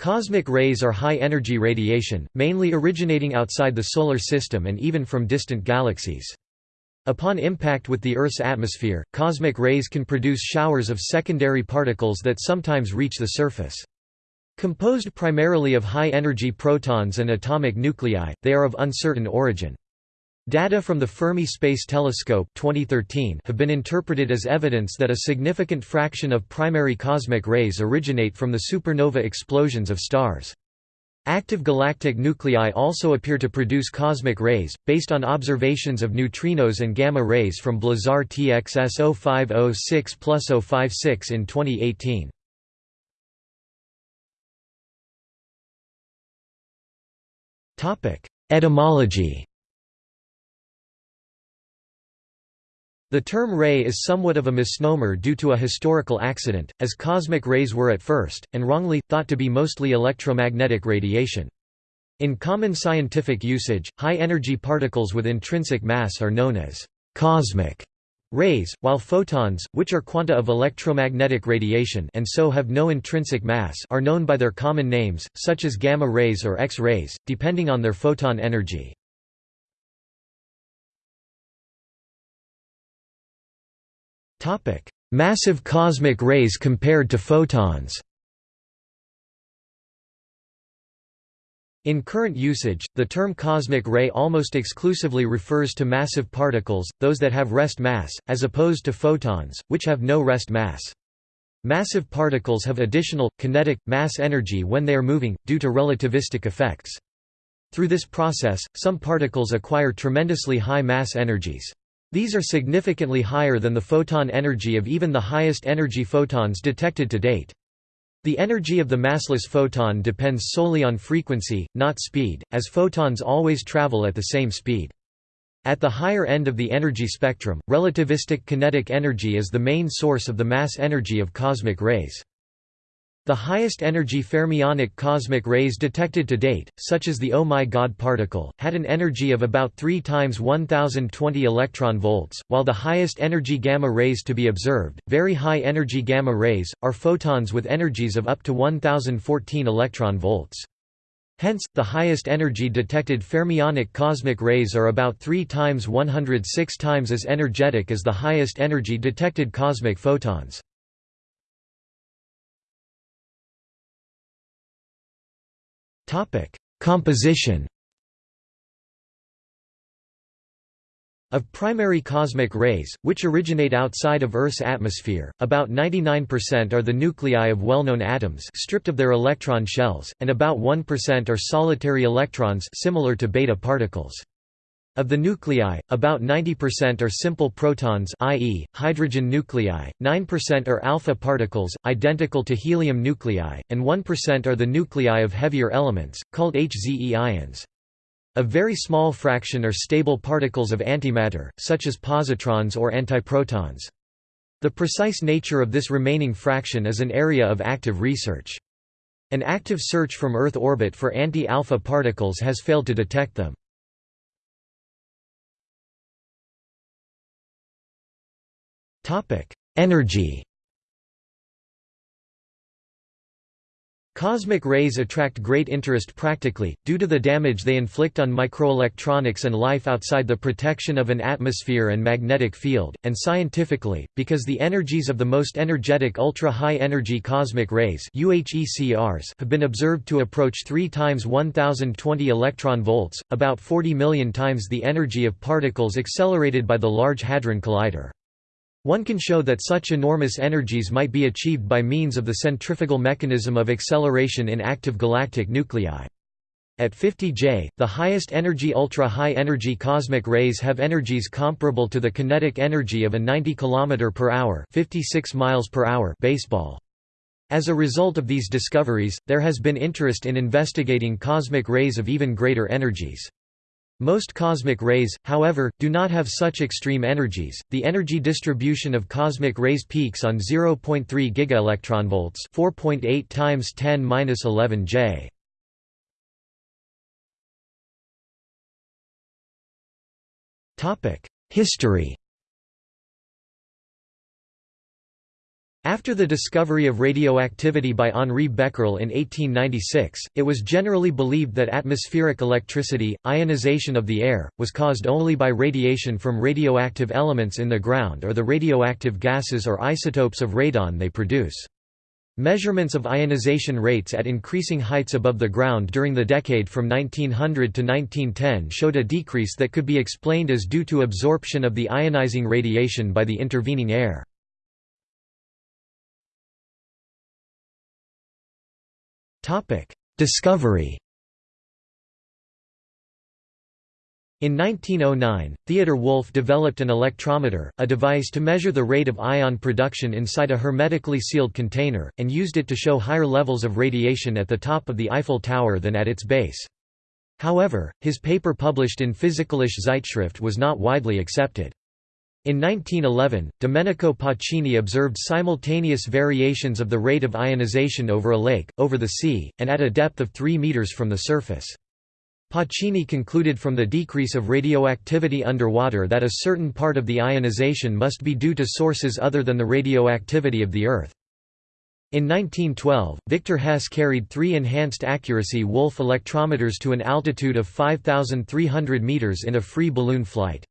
Cosmic rays are high-energy radiation, mainly originating outside the Solar System and even from distant galaxies. Upon impact with the Earth's atmosphere, cosmic rays can produce showers of secondary particles that sometimes reach the surface. Composed primarily of high-energy protons and atomic nuclei, they are of uncertain origin. Data from the Fermi Space Telescope 2013 have been interpreted as evidence that a significant fraction of primary cosmic rays originate from the supernova explosions of stars. Active galactic nuclei also appear to produce cosmic rays, based on observations of neutrinos and gamma rays from Blazar TXS 0506 056 in 2018. Etymology The term ray is somewhat of a misnomer due to a historical accident, as cosmic rays were at first, and wrongly, thought to be mostly electromagnetic radiation. In common scientific usage, high-energy particles with intrinsic mass are known as «cosmic» rays, while photons, which are quanta of electromagnetic radiation and so have no intrinsic mass are known by their common names, such as gamma rays or X-rays, depending on their photon energy. Massive cosmic rays compared to photons In current usage, the term cosmic ray almost exclusively refers to massive particles, those that have rest mass, as opposed to photons, which have no rest mass. Massive particles have additional, kinetic, mass energy when they are moving, due to relativistic effects. Through this process, some particles acquire tremendously high mass energies. These are significantly higher than the photon energy of even the highest energy photons detected to date. The energy of the massless photon depends solely on frequency, not speed, as photons always travel at the same speed. At the higher end of the energy spectrum, relativistic kinetic energy is the main source of the mass energy of cosmic rays. The highest energy fermionic cosmic rays detected to date, such as the Oh My God particle, had an energy of about 3 times 1020 electron volts, while the highest energy gamma rays to be observed, very high energy gamma rays, are photons with energies of up to 1014 electron volts. Hence, the highest energy detected fermionic cosmic rays are about 3 times 106 times as energetic as the highest energy detected cosmic photons. Composition Of primary cosmic rays, which originate outside of Earth's atmosphere, about 99% are the nuclei of well-known atoms stripped of their electron shells, and about 1% are solitary electrons similar to beta particles. Of the nuclei, about 90% are simple protons i.e., hydrogen nuclei, 9% are alpha particles, identical to helium nuclei, and 1% are the nuclei of heavier elements, called HZE ions. A very small fraction are stable particles of antimatter, such as positrons or antiprotons. The precise nature of this remaining fraction is an area of active research. An active search from Earth orbit for anti-alpha particles has failed to detect them. Energy Cosmic rays attract great interest practically, due to the damage they inflict on microelectronics and life outside the protection of an atmosphere and magnetic field, and scientifically, because the energies of the most energetic ultra-high energy cosmic rays have been observed to approach 3 times 1020 electron volts, about 40 million times the energy of particles accelerated by the Large Hadron Collider. One can show that such enormous energies might be achieved by means of the centrifugal mechanism of acceleration in active galactic nuclei. At 50 J, the highest energy ultra-high energy cosmic rays have energies comparable to the kinetic energy of a 90 km per hour, 56 miles per hour baseball. As a result of these discoveries, there has been interest in investigating cosmic rays of even greater energies. Most cosmic rays, however, do not have such extreme energies. The energy distribution of cosmic rays peaks on 0.3 gigaelectronvolts, 4.8 times 10^-11 J. Topic: History After the discovery of radioactivity by Henri Becquerel in 1896, it was generally believed that atmospheric electricity, ionization of the air, was caused only by radiation from radioactive elements in the ground or the radioactive gases or isotopes of radon they produce. Measurements of ionization rates at increasing heights above the ground during the decade from 1900 to 1910 showed a decrease that could be explained as due to absorption of the ionizing radiation by the intervening air. Discovery In 1909, Theodor Wulf developed an electrometer, a device to measure the rate of ion production inside a hermetically sealed container, and used it to show higher levels of radiation at the top of the Eiffel Tower than at its base. However, his paper published in Physikalische Zeitschrift was not widely accepted. In 1911, Domenico Pacini observed simultaneous variations of the rate of ionization over a lake, over the sea, and at a depth of 3 meters from the surface. Pacini concluded from the decrease of radioactivity underwater that a certain part of the ionization must be due to sources other than the radioactivity of the Earth. In 1912, Victor Hess carried three enhanced accuracy Wulf electrometers to an altitude of 5,300 meters in a free balloon flight.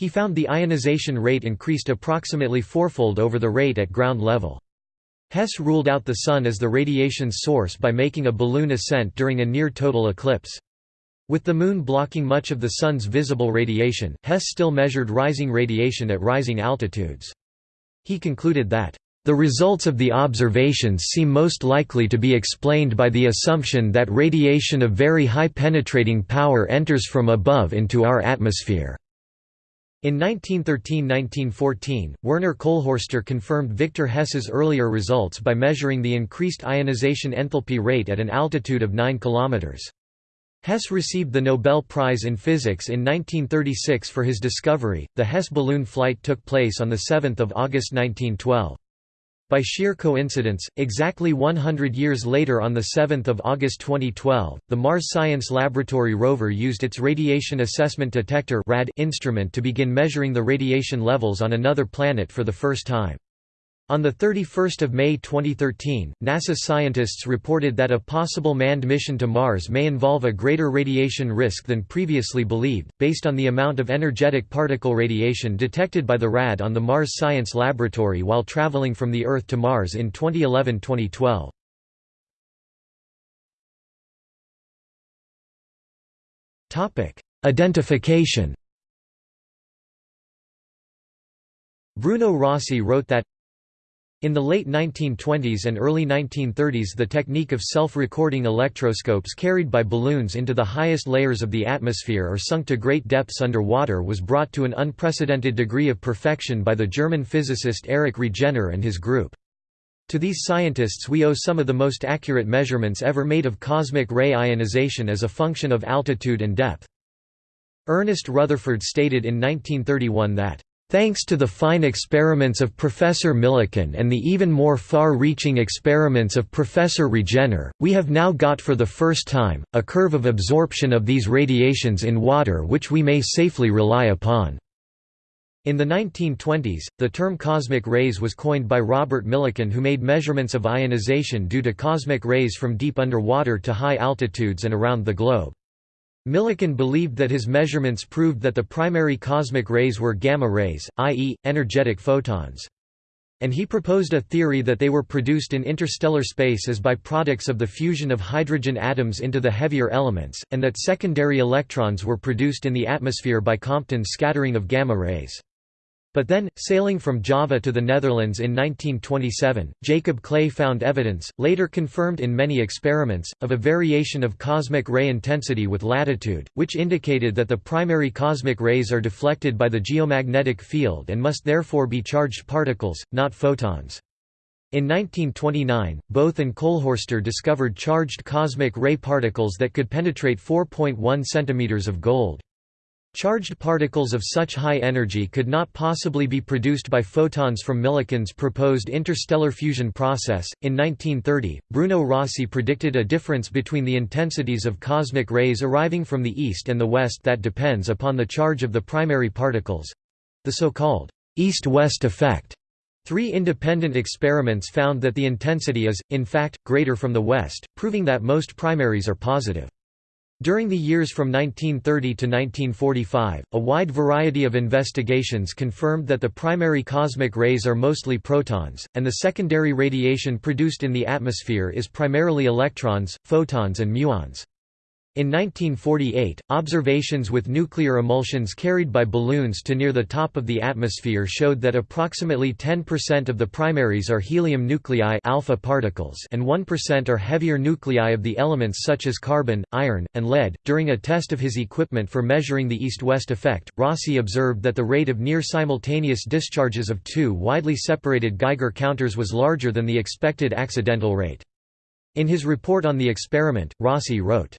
He found the ionization rate increased approximately fourfold over the rate at ground level. Hess ruled out the Sun as the radiation source by making a balloon ascent during a near-total eclipse. With the Moon blocking much of the Sun's visible radiation, Hess still measured rising radiation at rising altitudes. He concluded that, "...the results of the observations seem most likely to be explained by the assumption that radiation of very high penetrating power enters from above into our atmosphere." In 1913–1914, Werner Kolhörster confirmed Victor Hess's earlier results by measuring the increased ionization enthalpy rate at an altitude of 9 km. Hess received the Nobel Prize in Physics in 1936 for his discovery. The Hess balloon flight took place on 7 August 1912. By sheer coincidence, exactly 100 years later on 7 August 2012, the Mars Science Laboratory rover used its Radiation Assessment Detector instrument to begin measuring the radiation levels on another planet for the first time. On 31 May 2013, NASA scientists reported that a possible manned mission to Mars may involve a greater radiation risk than previously believed, based on the amount of energetic particle radiation detected by the RAD on the Mars Science Laboratory while traveling from the Earth to Mars in 2011–2012. Identification Bruno Rossi wrote that in the late 1920s and early 1930s the technique of self-recording electroscopes carried by balloons into the highest layers of the atmosphere or sunk to great depths under water was brought to an unprecedented degree of perfection by the German physicist Erich Regener and his group. To these scientists we owe some of the most accurate measurements ever made of cosmic ray ionization as a function of altitude and depth. Ernest Rutherford stated in 1931 that Thanks to the fine experiments of Professor Millikan and the even more far-reaching experiments of Professor Regener, we have now got for the first time, a curve of absorption of these radiations in water which we may safely rely upon. In the 1920s, the term cosmic rays was coined by Robert Millikan who made measurements of ionization due to cosmic rays from deep underwater to high altitudes and around the globe. Millikan believed that his measurements proved that the primary cosmic rays were gamma rays, i.e., energetic photons. And he proposed a theory that they were produced in interstellar space as byproducts of the fusion of hydrogen atoms into the heavier elements, and that secondary electrons were produced in the atmosphere by Compton's scattering of gamma rays. But then, sailing from Java to the Netherlands in 1927, Jacob Clay found evidence, later confirmed in many experiments, of a variation of cosmic ray intensity with latitude, which indicated that the primary cosmic rays are deflected by the geomagnetic field and must therefore be charged particles, not photons. In 1929, Bothe and Kolhörster discovered charged cosmic ray particles that could penetrate 4.1 cm of gold. Charged particles of such high energy could not possibly be produced by photons from Millikan's proposed interstellar fusion process. In 1930, Bruno Rossi predicted a difference between the intensities of cosmic rays arriving from the east and the west that depends upon the charge of the primary particles the so called east west effect. Three independent experiments found that the intensity is, in fact, greater from the west, proving that most primaries are positive. During the years from 1930 to 1945, a wide variety of investigations confirmed that the primary cosmic rays are mostly protons, and the secondary radiation produced in the atmosphere is primarily electrons, photons and muons. In 1948, observations with nuclear emulsions carried by balloons to near the top of the atmosphere showed that approximately 10% of the primaries are helium nuclei alpha particles and 1% are heavier nuclei of the elements such as carbon, iron, and lead. During a test of his equipment for measuring the east-west effect, Rossi observed that the rate of near simultaneous discharges of two widely separated Geiger counters was larger than the expected accidental rate. In his report on the experiment, Rossi wrote,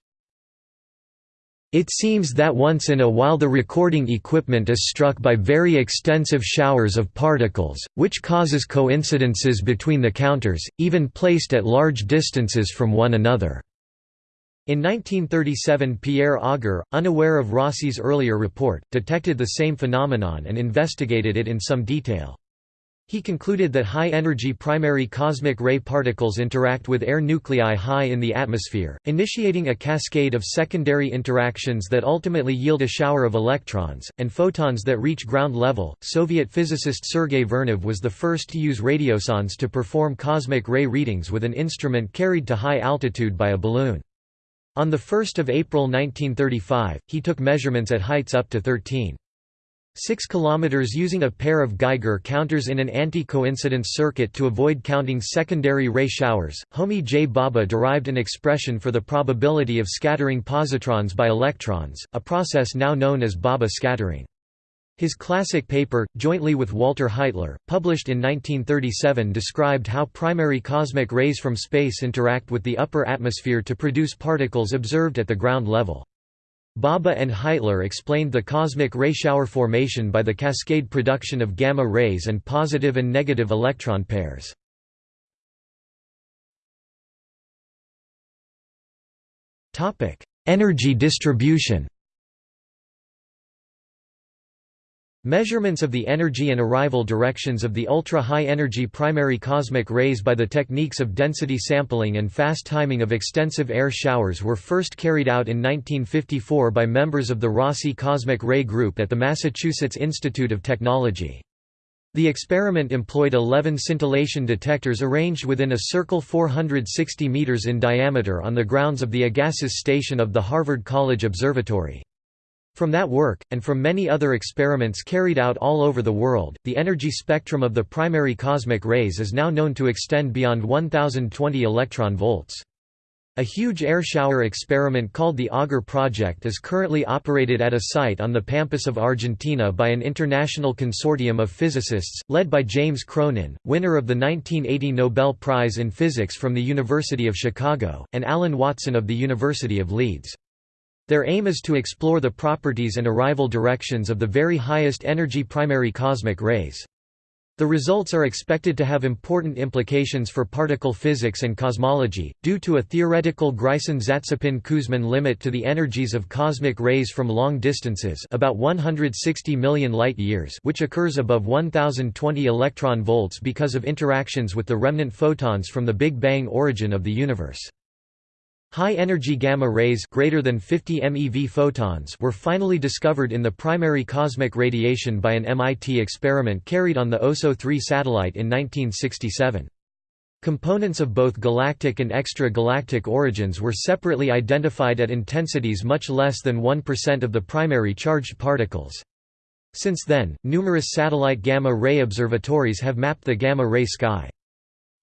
it seems that once in a while the recording equipment is struck by very extensive showers of particles, which causes coincidences between the counters, even placed at large distances from one another. In 1937 Pierre Auger, unaware of Rossi's earlier report, detected the same phenomenon and investigated it in some detail. He concluded that high-energy primary cosmic ray particles interact with air nuclei high in the atmosphere, initiating a cascade of secondary interactions that ultimately yield a shower of electrons, and photons that reach ground level. Soviet physicist Sergei Vernov was the first to use radiosondes to perform cosmic ray readings with an instrument carried to high altitude by a balloon. On 1 April 1935, he took measurements at heights up to 13. 6 km using a pair of Geiger counters in an anti-coincidence circuit to avoid counting secondary ray showers. Homi J. Bhabha derived an expression for the probability of scattering positrons by electrons, a process now known as Bhabha scattering. His classic paper, jointly with Walter Heitler, published in 1937 described how primary cosmic rays from space interact with the upper atmosphere to produce particles observed at the ground level. Bhabha and Heitler explained the cosmic ray shower formation by the cascade production of gamma rays and positive and negative electron pairs. Energy distribution Measurements of the energy and arrival directions of the ultra-high energy primary cosmic rays by the techniques of density sampling and fast timing of extensive air showers were first carried out in 1954 by members of the Rossi Cosmic Ray Group at the Massachusetts Institute of Technology. The experiment employed 11 scintillation detectors arranged within a circle 460 meters in diameter on the grounds of the Agassiz station of the Harvard College Observatory. From that work, and from many other experiments carried out all over the world, the energy spectrum of the primary cosmic rays is now known to extend beyond 1020 electron volts. A huge air shower experiment called the Auger Project is currently operated at a site on the pampas of Argentina by an international consortium of physicists, led by James Cronin, winner of the 1980 Nobel Prize in Physics from the University of Chicago, and Alan Watson of the University of Leeds. Their aim is to explore the properties and arrival directions of the very highest energy primary cosmic rays. The results are expected to have important implications for particle physics and cosmology, due to a theoretical Greisen-Zatsepin-Kuzmin limit to the energies of cosmic rays from long distances about 160 million light-years which occurs above 1020 electron volts because of interactions with the remnant photons from the Big Bang origin of the universe. High-energy gamma rays greater than 50 MeV photons were finally discovered in the primary cosmic radiation by an MIT experiment carried on the OSO 3 satellite in 1967. Components of both galactic and extra-galactic origins were separately identified at intensities much less than 1% of the primary charged particles. Since then, numerous satellite gamma-ray observatories have mapped the gamma-ray sky.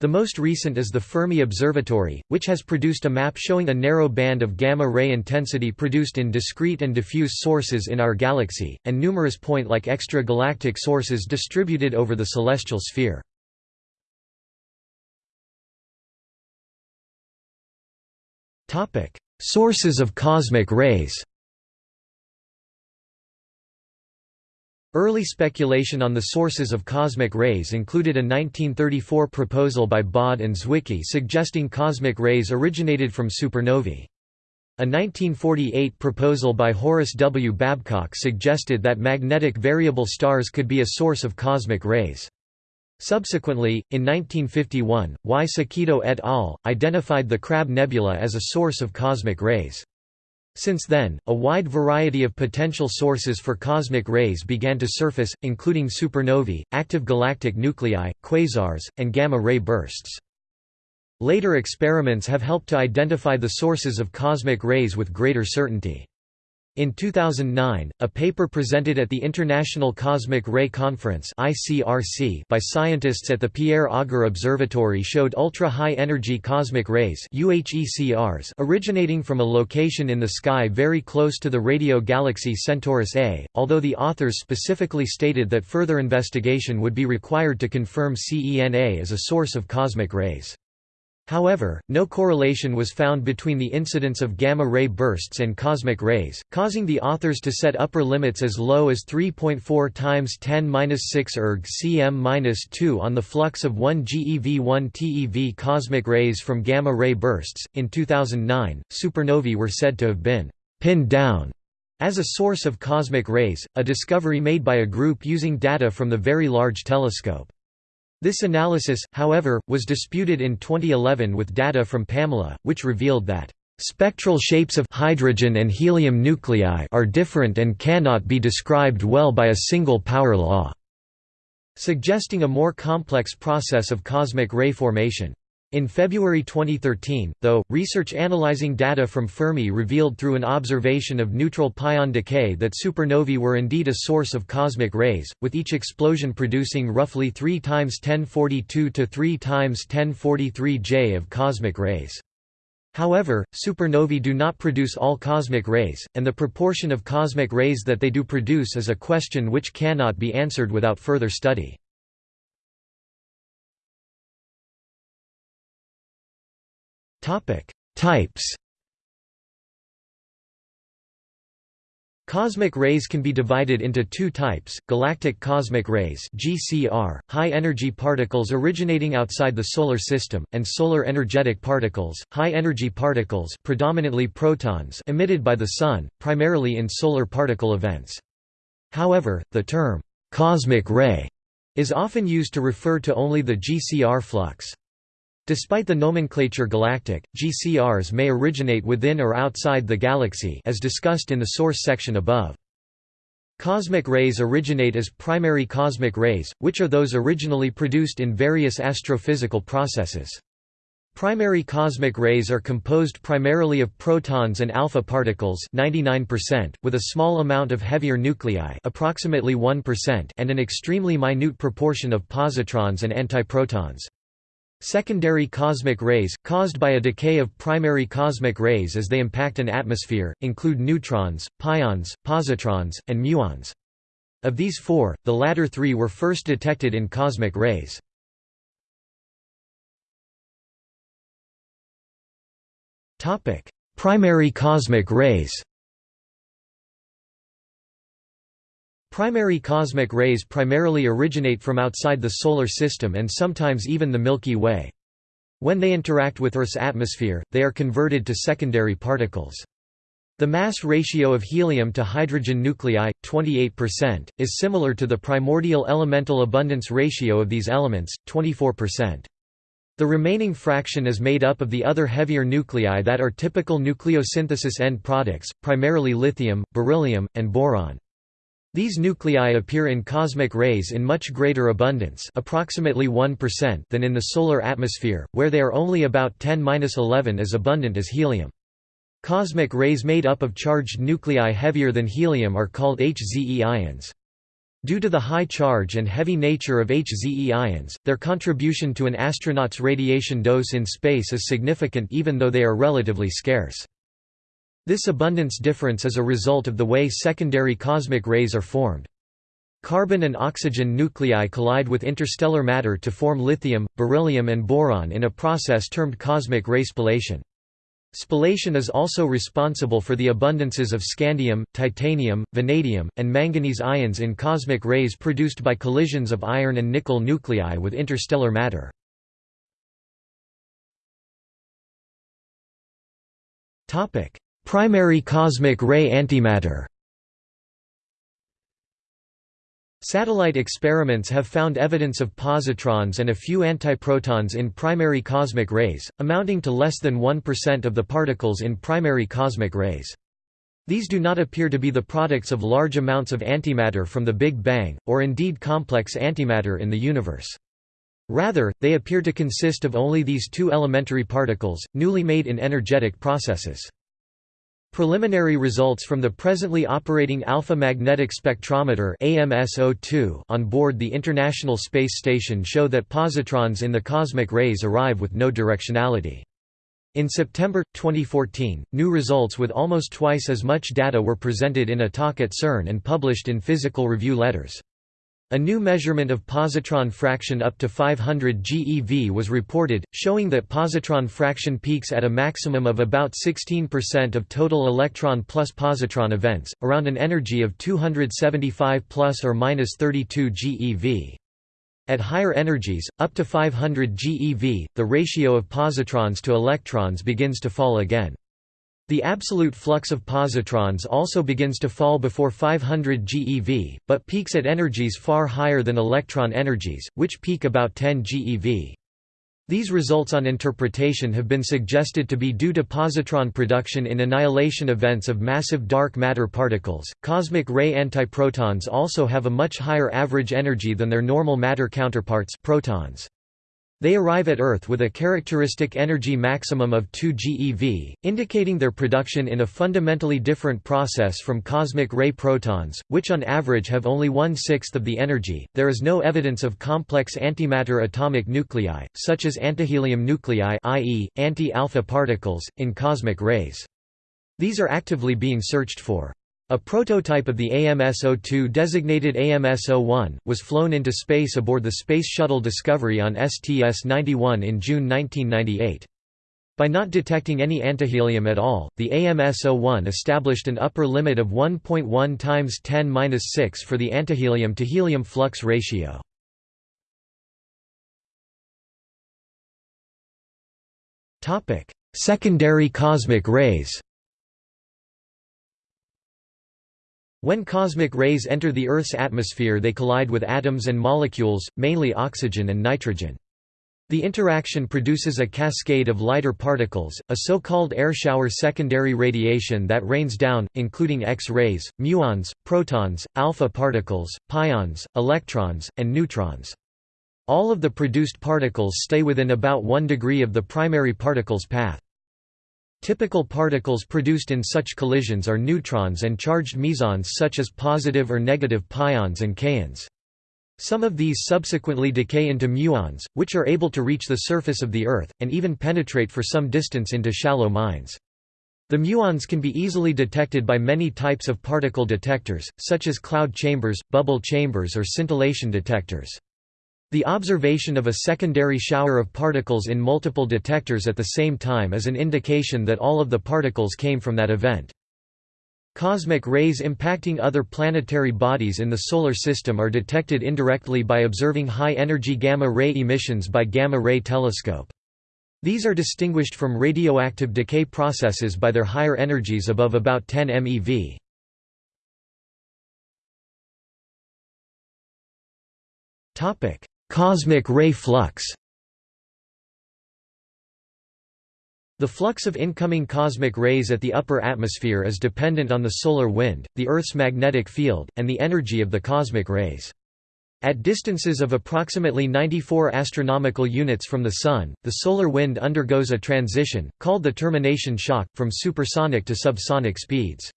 The most recent is the Fermi Observatory, which has produced a map showing a narrow band of gamma-ray intensity produced in discrete and diffuse sources in our galaxy, and numerous point-like extragalactic sources distributed over the celestial sphere. Sources of cosmic rays Early speculation on the sources of cosmic rays included a 1934 proposal by Baade and Zwicky suggesting cosmic rays originated from supernovae. A 1948 proposal by Horace W. Babcock suggested that magnetic variable stars could be a source of cosmic rays. Subsequently, in 1951, Y. Sekido et al. identified the Crab Nebula as a source of cosmic rays. Since then, a wide variety of potential sources for cosmic rays began to surface, including supernovae, active galactic nuclei, quasars, and gamma-ray bursts. Later experiments have helped to identify the sources of cosmic rays with greater certainty. In 2009, a paper presented at the International Cosmic Ray Conference (ICRC) by scientists at the Pierre Auger Observatory showed ultra-high energy cosmic rays (UHECRs) originating from a location in the sky very close to the radio galaxy Centaurus A, although the authors specifically stated that further investigation would be required to confirm Cen A as a source of cosmic rays. However, no correlation was found between the incidence of gamma-ray bursts and cosmic rays, causing the authors to set upper limits as low as 3.4 times 10^-6 erg cm-2 on the flux of 1 GeV1 TeV cosmic rays from gamma-ray bursts. In 2009, supernovae were said to have been pinned down as a source of cosmic rays, a discovery made by a group using data from the Very Large Telescope. This analysis, however, was disputed in 2011 with data from PAMELA, which revealed that spectral shapes of hydrogen and helium nuclei are different and cannot be described well by a single power law, suggesting a more complex process of cosmic ray formation. In February 2013, though, research analyzing data from Fermi revealed through an observation of neutral pion decay that supernovae were indeed a source of cosmic rays, with each explosion producing roughly 3 times 1042 to 3 times 1043 J of cosmic rays. However, supernovae do not produce all cosmic rays, and the proportion of cosmic rays that they do produce is a question which cannot be answered without further study. Types Cosmic rays can be divided into two types, galactic cosmic rays GCR, high-energy particles originating outside the Solar System, and solar energetic particles, high-energy particles predominantly protons emitted by the Sun, primarily in solar particle events. However, the term, «cosmic ray» is often used to refer to only the GCR flux. Despite the nomenclature galactic, GCRs may originate within or outside the galaxy as discussed in the source section above. Cosmic rays originate as primary cosmic rays, which are those originally produced in various astrophysical processes. Primary cosmic rays are composed primarily of protons and alpha particles 99%, with a small amount of heavier nuclei approximately 1% and an extremely minute proportion of positrons and antiprotons. Secondary cosmic rays, caused by a decay of primary cosmic rays as they impact an atmosphere, include neutrons, pions, positrons, and muons. Of these four, the latter three were first detected in cosmic rays. Primary cosmic rays Primary cosmic rays primarily originate from outside the Solar System and sometimes even the Milky Way. When they interact with Earth's atmosphere, they are converted to secondary particles. The mass ratio of helium to hydrogen nuclei, 28%, is similar to the primordial elemental abundance ratio of these elements, 24%. The remaining fraction is made up of the other heavier nuclei that are typical nucleosynthesis end products, primarily lithium, beryllium, and boron. These nuclei appear in cosmic rays in much greater abundance approximately 1% than in the solar atmosphere, where they are only about 10-11 as abundant as helium. Cosmic rays made up of charged nuclei heavier than helium are called HZE ions. Due to the high charge and heavy nature of HZE ions, their contribution to an astronaut's radiation dose in space is significant even though they are relatively scarce. This abundance difference is a result of the way secondary cosmic rays are formed. Carbon and oxygen nuclei collide with interstellar matter to form lithium, beryllium and boron in a process termed cosmic ray spallation. Spallation is also responsible for the abundances of scandium, titanium, vanadium, and manganese ions in cosmic rays produced by collisions of iron and nickel nuclei with interstellar matter. Primary cosmic ray antimatter Satellite experiments have found evidence of positrons and a few antiprotons in primary cosmic rays, amounting to less than 1% of the particles in primary cosmic rays. These do not appear to be the products of large amounts of antimatter from the Big Bang, or indeed complex antimatter in the universe. Rather, they appear to consist of only these two elementary particles, newly made in energetic processes. Preliminary results from the presently operating Alpha Magnetic Spectrometer on board the International Space Station show that positrons in the cosmic rays arrive with no directionality. In September, 2014, new results with almost twice as much data were presented in a talk at CERN and published in Physical Review Letters. A new measurement of positron fraction up to 500 GeV was reported, showing that positron fraction peaks at a maximum of about 16% of total electron plus positron events, around an energy of 275 plus or minus 32 GeV. At higher energies, up to 500 GeV, the ratio of positrons to electrons begins to fall again. The absolute flux of positrons also begins to fall before 500 GeV, but peaks at energies far higher than electron energies, which peak about 10 GeV. These results on interpretation have been suggested to be due to positron production in annihilation events of massive dark matter particles. Cosmic ray antiprotons also have a much higher average energy than their normal matter counterparts protons. They arrive at Earth with a characteristic energy maximum of 2 GeV, indicating their production in a fundamentally different process from cosmic ray protons, which on average have only one-sixth of the energy. There is no evidence of complex antimatter atomic nuclei, such as antihelium nuclei i.e., anti-alpha particles, in cosmic rays. These are actively being searched for. A prototype of the AMS-02 designated AMS-01, was flown into space aboard the Space Shuttle Discovery on STS-91 in June 1998. By not detecting any antihelium at all, the AMS-01 established an upper limit of 1.1 times 10^-6 for the antihelium to helium flux ratio. Secondary cosmic rays When cosmic rays enter the Earth's atmosphere they collide with atoms and molecules, mainly oxygen and nitrogen. The interaction produces a cascade of lighter particles, a so-called air shower secondary radiation that rains down, including X-rays, muons, protons, alpha particles, pions, electrons, and neutrons. All of the produced particles stay within about 1 degree of the primary particle's path. Typical particles produced in such collisions are neutrons and charged mesons such as positive or negative pions and kaons. Some of these subsequently decay into muons, which are able to reach the surface of the Earth, and even penetrate for some distance into shallow mines. The muons can be easily detected by many types of particle detectors, such as cloud chambers, bubble chambers or scintillation detectors. The observation of a secondary shower of particles in multiple detectors at the same time is an indication that all of the particles came from that event. Cosmic rays impacting other planetary bodies in the Solar System are detected indirectly by observing high-energy gamma-ray emissions by gamma-ray telescope. These are distinguished from radioactive decay processes by their higher energies above about 10 MeV. Cosmic ray flux The flux of incoming cosmic rays at the upper atmosphere is dependent on the solar wind, the Earth's magnetic field, and the energy of the cosmic rays. At distances of approximately 94 astronomical units from the Sun, the solar wind undergoes a transition, called the termination shock, from supersonic to subsonic speeds.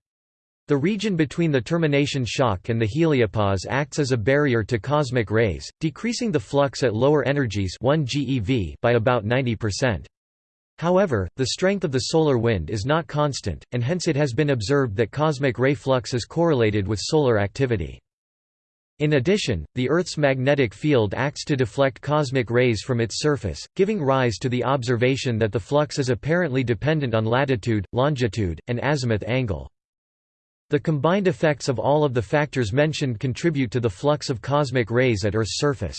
The region between the termination shock and the heliopause acts as a barrier to cosmic rays, decreasing the flux at lower energies 1 GeV by about 90%. However, the strength of the solar wind is not constant, and hence it has been observed that cosmic ray flux is correlated with solar activity. In addition, the Earth's magnetic field acts to deflect cosmic rays from its surface, giving rise to the observation that the flux is apparently dependent on latitude, longitude, and azimuth angle. The combined effects of all of the factors mentioned contribute to the flux of cosmic rays at Earth's surface.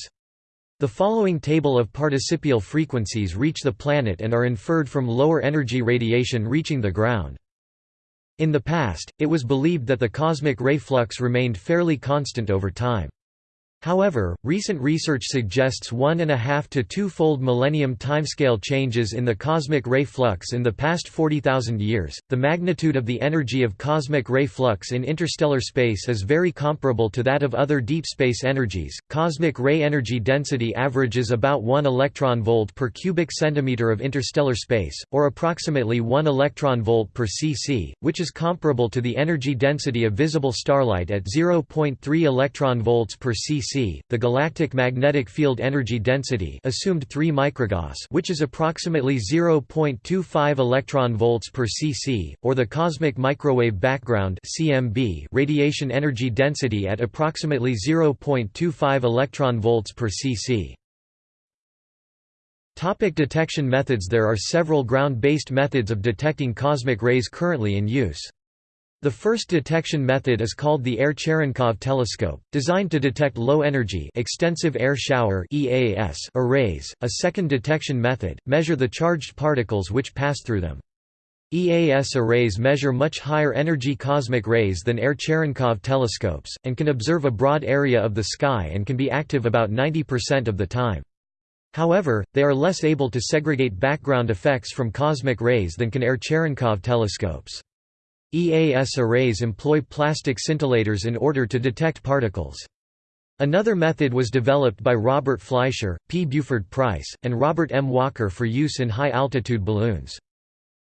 The following table of participial frequencies reach the planet and are inferred from lower energy radiation reaching the ground. In the past, it was believed that the cosmic ray flux remained fairly constant over time. However, recent research suggests one and a half to two-fold millennium timescale changes in the cosmic ray flux in the past 40,000 years. The magnitude of the energy of cosmic ray flux in interstellar space is very comparable to that of other deep space energies. Cosmic ray energy density averages about 1 electron volt per cubic centimeter of interstellar space, or approximately 1 electron volt per cc, which is comparable to the energy density of visible starlight at 0.3 electron volts per cc the galactic magnetic field energy density assumed 3 microgauss which is approximately 0.25 electron volts per cc, or the cosmic microwave background CMB radiation energy density at approximately 0.25 electron volts per cc. Topic detection methods There are several ground-based methods of detecting cosmic rays currently in use. The first detection method is called the Air Cherenkov telescope, designed to detect low-energy extensive air shower (EAS) arrays. A second detection method measure the charged particles which pass through them. EAS arrays measure much higher energy cosmic rays than Air Cherenkov telescopes, and can observe a broad area of the sky and can be active about 90% of the time. However, they are less able to segregate background effects from cosmic rays than can Air Cherenkov telescopes. EAS arrays employ plastic scintillators in order to detect particles. Another method was developed by Robert Fleischer, P. Buford Price, and Robert M. Walker for use in high-altitude balloons.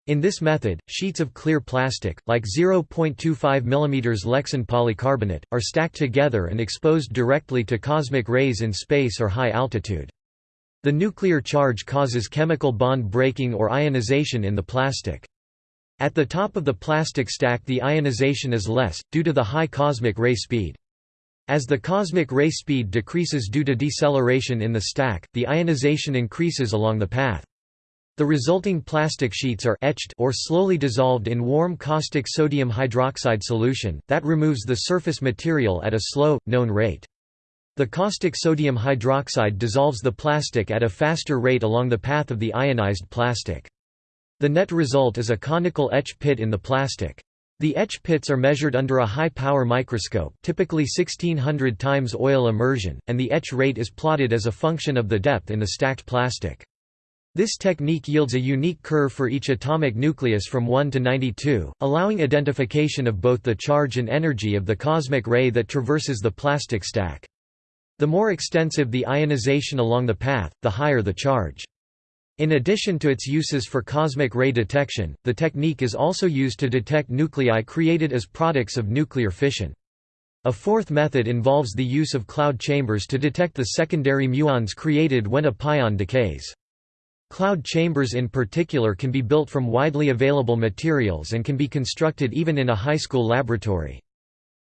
In this method, sheets of clear plastic, like 0.25 mm Lexan polycarbonate, are stacked together and exposed directly to cosmic rays in space or high altitude. The nuclear charge causes chemical bond breaking or ionization in the plastic. At the top of the plastic stack the ionization is less, due to the high cosmic ray speed. As the cosmic ray speed decreases due to deceleration in the stack, the ionization increases along the path. The resulting plastic sheets are etched or slowly dissolved in warm caustic sodium hydroxide solution, that removes the surface material at a slow, known rate. The caustic sodium hydroxide dissolves the plastic at a faster rate along the path of the ionized plastic. The net result is a conical etch pit in the plastic. The etch pits are measured under a high-power microscope typically 1600 times oil immersion, and the etch rate is plotted as a function of the depth in the stacked plastic. This technique yields a unique curve for each atomic nucleus from 1 to 92, allowing identification of both the charge and energy of the cosmic ray that traverses the plastic stack. The more extensive the ionization along the path, the higher the charge. In addition to its uses for cosmic ray detection, the technique is also used to detect nuclei created as products of nuclear fission. A fourth method involves the use of cloud chambers to detect the secondary muons created when a pion decays. Cloud chambers in particular can be built from widely available materials and can be constructed even in a high school laboratory.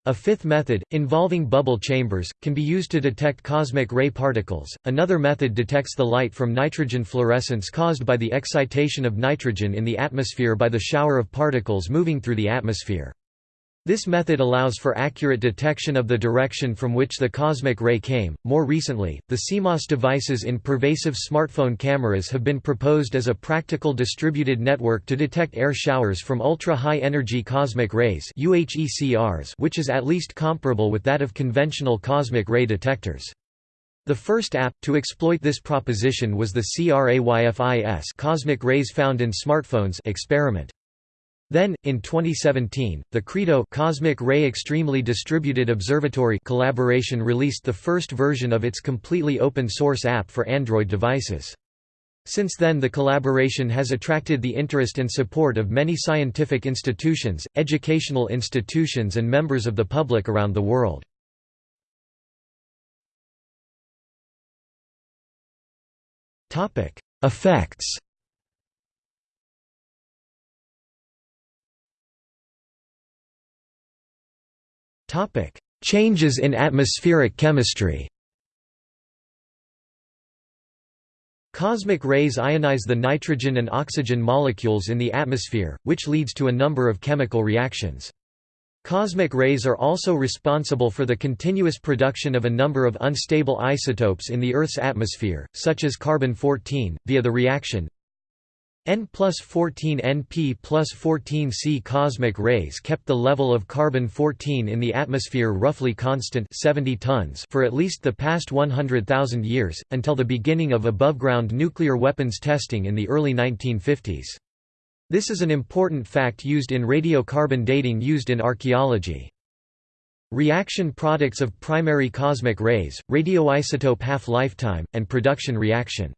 A fifth method, involving bubble chambers, can be used to detect cosmic ray particles. Another method detects the light from nitrogen fluorescence caused by the excitation of nitrogen in the atmosphere by the shower of particles moving through the atmosphere. This method allows for accurate detection of the direction from which the cosmic ray came. More recently, the CMOS devices in pervasive smartphone cameras have been proposed as a practical distributed network to detect air showers from ultra-high energy cosmic rays (UHECRs), which is at least comparable with that of conventional cosmic ray detectors. The first app to exploit this proposition was the CRAYFIS cosmic rays found in smartphones experiment. Then, in 2017, the CREDO Cosmic Ray Extremely Distributed Observatory collaboration released the first version of its completely open-source app for Android devices. Since then the collaboration has attracted the interest and support of many scientific institutions, educational institutions and members of the public around the world. Effects Changes in atmospheric chemistry Cosmic rays ionize the nitrogen and oxygen molecules in the atmosphere, which leads to a number of chemical reactions. Cosmic rays are also responsible for the continuous production of a number of unstable isotopes in the Earth's atmosphere, such as carbon-14, via the reaction N plus 14 Np plus 14 C cosmic rays kept the level of carbon-14 in the atmosphere roughly constant 70 tons for at least the past 100,000 years, until the beginning of above-ground nuclear weapons testing in the early 1950s. This is an important fact used in radiocarbon dating used in archaeology. Reaction products of primary cosmic rays, radioisotope half-lifetime, and production reaction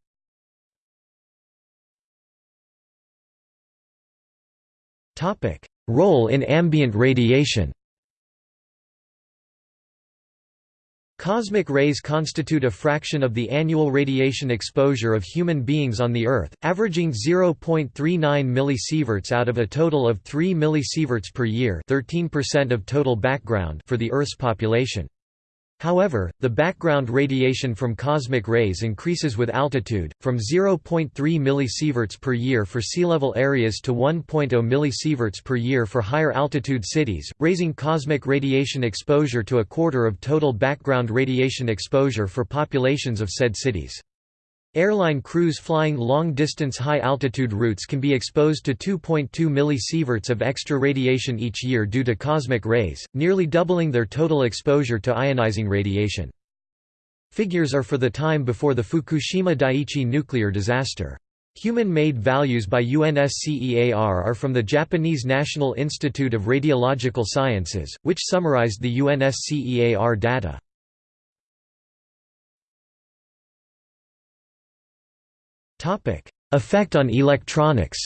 Topic: Role in ambient radiation. Cosmic rays constitute a fraction of the annual radiation exposure of human beings on the Earth, averaging 0.39 millisieverts out of a total of 3 millisieverts per year 13% of total background for the Earth's population. However, the background radiation from cosmic rays increases with altitude, from 0.3 millisieverts per year for sea-level areas to 1.0 millisieverts per year for higher altitude cities, raising cosmic radiation exposure to a quarter of total background radiation exposure for populations of said cities. Airline crews flying long-distance high-altitude routes can be exposed to 2.2 millisieverts of extra radiation each year due to cosmic rays, nearly doubling their total exposure to ionizing radiation. Figures are for the time before the Fukushima Daiichi nuclear disaster. Human-made values by UNSCEAR are from the Japanese National Institute of Radiological Sciences, which summarized the UNSCEAR data. Effect on electronics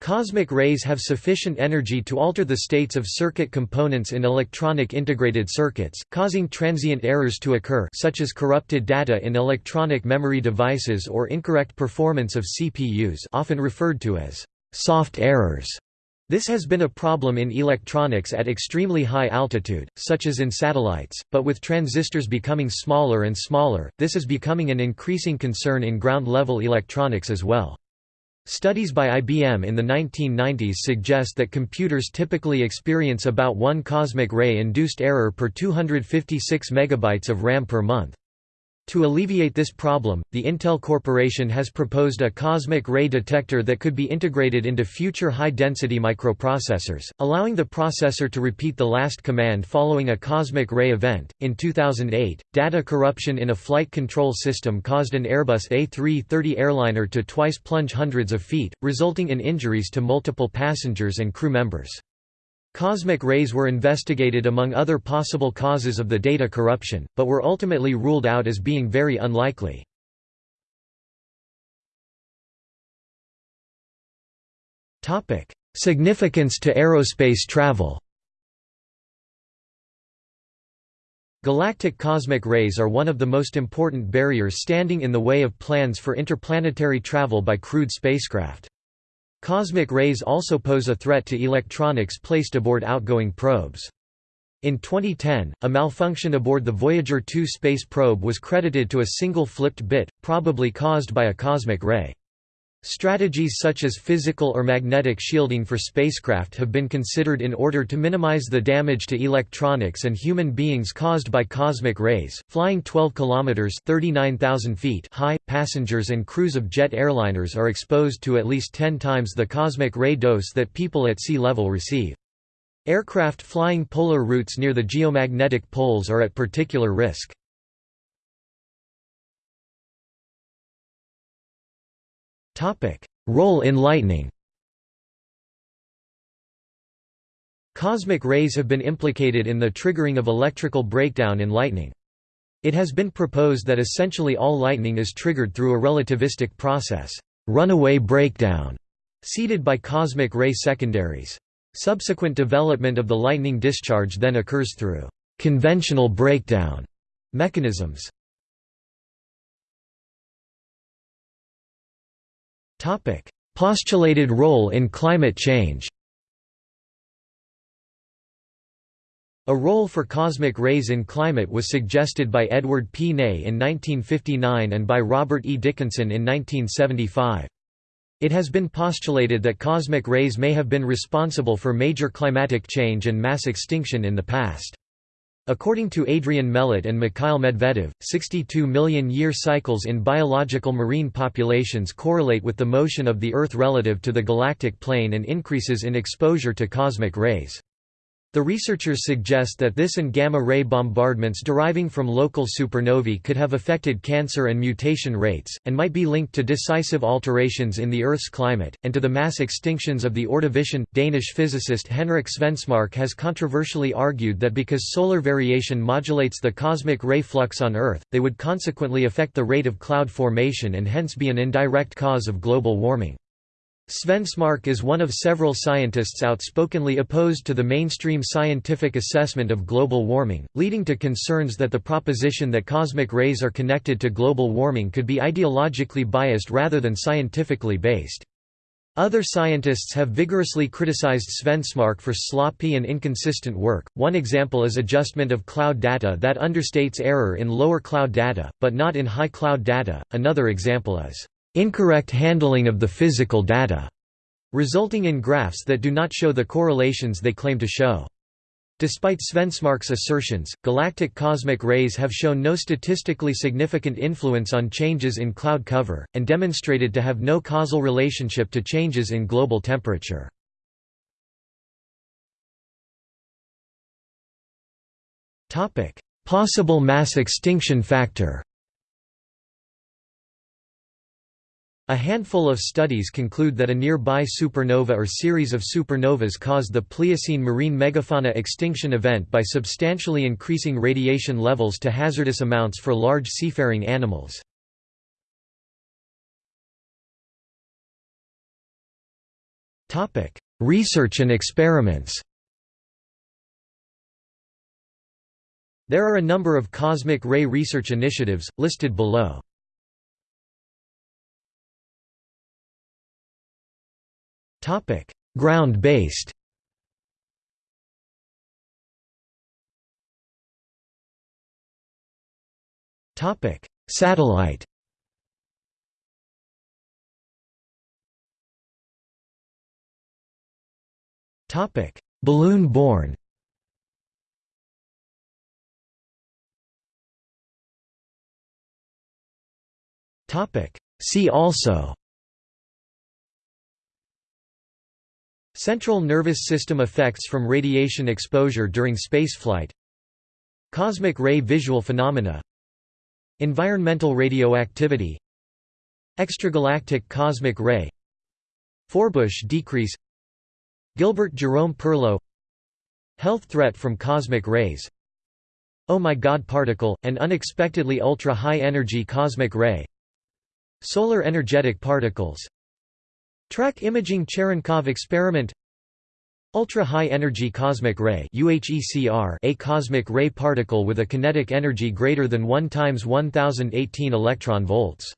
Cosmic rays have sufficient energy to alter the states of circuit components in electronic integrated circuits, causing transient errors to occur such as corrupted data in electronic memory devices or incorrect performance of CPUs often referred to as soft errors. This has been a problem in electronics at extremely high altitude, such as in satellites, but with transistors becoming smaller and smaller, this is becoming an increasing concern in ground-level electronics as well. Studies by IBM in the 1990s suggest that computers typically experience about one cosmic ray-induced error per 256 megabytes of RAM per month. To alleviate this problem, the Intel Corporation has proposed a cosmic ray detector that could be integrated into future high-density microprocessors, allowing the processor to repeat the last command following a cosmic ray event. In 2008, data corruption in a flight control system caused an Airbus A330 airliner to twice plunge hundreds of feet, resulting in injuries to multiple passengers and crew members. Cosmic rays were investigated among other possible causes of the data corruption, but were ultimately ruled out as being very unlikely. Significance to aerospace travel Galactic cosmic rays are one of the most important barriers standing in the way of plans for interplanetary travel by crewed spacecraft. Cosmic rays also pose a threat to electronics placed aboard outgoing probes. In 2010, a malfunction aboard the Voyager 2 space probe was credited to a single flipped bit, probably caused by a cosmic ray. Strategies such as physical or magnetic shielding for spacecraft have been considered in order to minimize the damage to electronics and human beings caused by cosmic rays. Flying 12 kilometers (39,000 feet) high, passengers and crews of jet airliners are exposed to at least 10 times the cosmic ray dose that people at sea level receive. Aircraft flying polar routes near the geomagnetic poles are at particular risk. Role in lightning Cosmic rays have been implicated in the triggering of electrical breakdown in lightning. It has been proposed that essentially all lightning is triggered through a relativistic process, runaway breakdown, seeded by cosmic ray secondaries. Subsequent development of the lightning discharge then occurs through conventional breakdown mechanisms. Topic: Postulated role in climate change. A role for cosmic rays in climate was suggested by Edward P. Ney in 1959 and by Robert E. Dickinson in 1975. It has been postulated that cosmic rays may have been responsible for major climatic change and mass extinction in the past. According to Adrian Melott and Mikhail Medvedev, 62 million year cycles in biological marine populations correlate with the motion of the Earth relative to the galactic plane and increases in exposure to cosmic rays. The researchers suggest that this and gamma-ray bombardments deriving from local supernovae could have affected cancer and mutation rates, and might be linked to decisive alterations in the Earth's climate, and to the mass extinctions of the Ordovician. Danish physicist Henrik Svensmark has controversially argued that because solar variation modulates the cosmic ray flux on Earth, they would consequently affect the rate of cloud formation and hence be an indirect cause of global warming. Svensmark is one of several scientists outspokenly opposed to the mainstream scientific assessment of global warming, leading to concerns that the proposition that cosmic rays are connected to global warming could be ideologically biased rather than scientifically based. Other scientists have vigorously criticized Svensmark for sloppy and inconsistent work. One example is adjustment of cloud data that understates error in lower cloud data, but not in high cloud data. Another example is incorrect handling of the physical data, resulting in graphs that do not show the correlations they claim to show. Despite Svensmark's assertions, galactic cosmic rays have shown no statistically significant influence on changes in cloud cover, and demonstrated to have no causal relationship to changes in global temperature. Possible mass extinction factor A handful of studies conclude that a nearby supernova or series of supernovas caused the Pliocene marine megafauna extinction event by substantially increasing radiation levels to hazardous amounts for large seafaring animals. Research and experiments There are a number of cosmic ray research initiatives, listed below. Topic: Ground-based. Topic: Satellite. Topic: Balloon-borne. Topic: See also Central nervous system effects from radiation exposure during spaceflight. Cosmic ray visual phenomena. Environmental radioactivity. Extragalactic cosmic ray. Forbush decrease. Gilbert Jerome Perlow Health threat from cosmic rays. Oh my God particle, an unexpectedly ultra-high energy cosmic ray. Solar energetic particles Track imaging Cherenkov experiment. Ultra-high energy cosmic ray a cosmic ray particle with a kinetic energy greater than 1 times 1018 electron volts